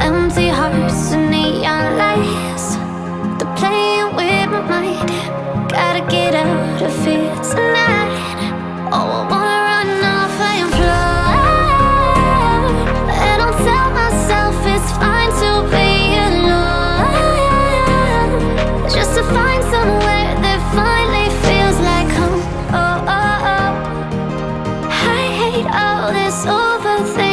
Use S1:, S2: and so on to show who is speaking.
S1: Empty hearts and neon lights. They're playing with my mind. Gotta get all this overthinking